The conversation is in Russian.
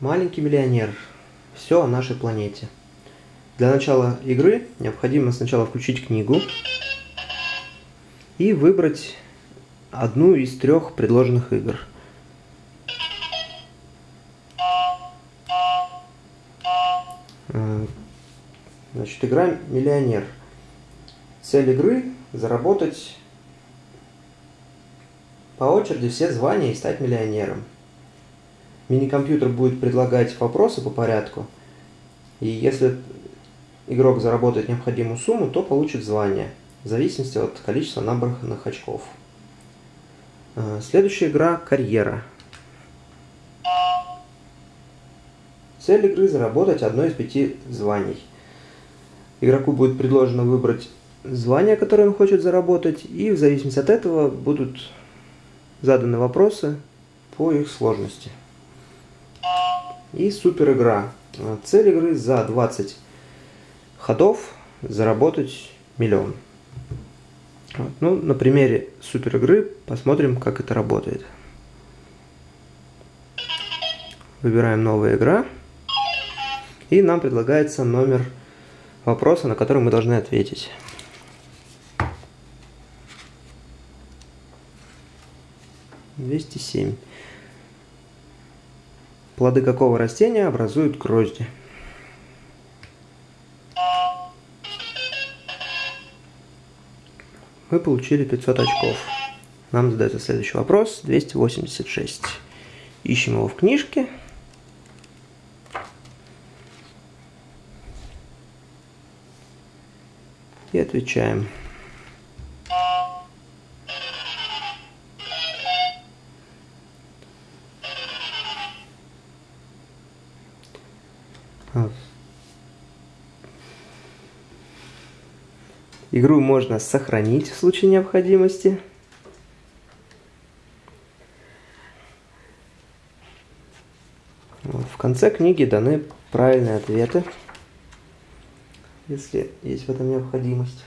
Маленький миллионер. Все о нашей планете. Для начала игры необходимо сначала включить книгу и выбрать одну из трех предложенных игр. Э, значит, игра «Миллионер». Цель игры – заработать по очереди все звания и стать миллионером. Мини-компьютер будет предлагать вопросы по порядку, и если игрок заработает необходимую сумму, то получит звание, в зависимости от количества набранных очков. Э, следующая игра – карьера. Цель игры – заработать одно из пяти званий. Игроку будет предложено выбрать звание, которое он хочет заработать, и в зависимости от этого будут заданы вопросы по их сложности. И супер игра. Цель игры за 20 ходов заработать миллион. Вот. Ну, на примере супер игры посмотрим, как это работает. Выбираем новая игра. И нам предлагается номер вопроса, на который мы должны ответить. Двести семь. Плоды какого растения образуют грозди? Мы получили 500 очков. Нам задается следующий вопрос. 286. Ищем его в книжке. И отвечаем. Игру можно сохранить в случае необходимости. В конце книги даны правильные ответы, если есть в этом необходимость.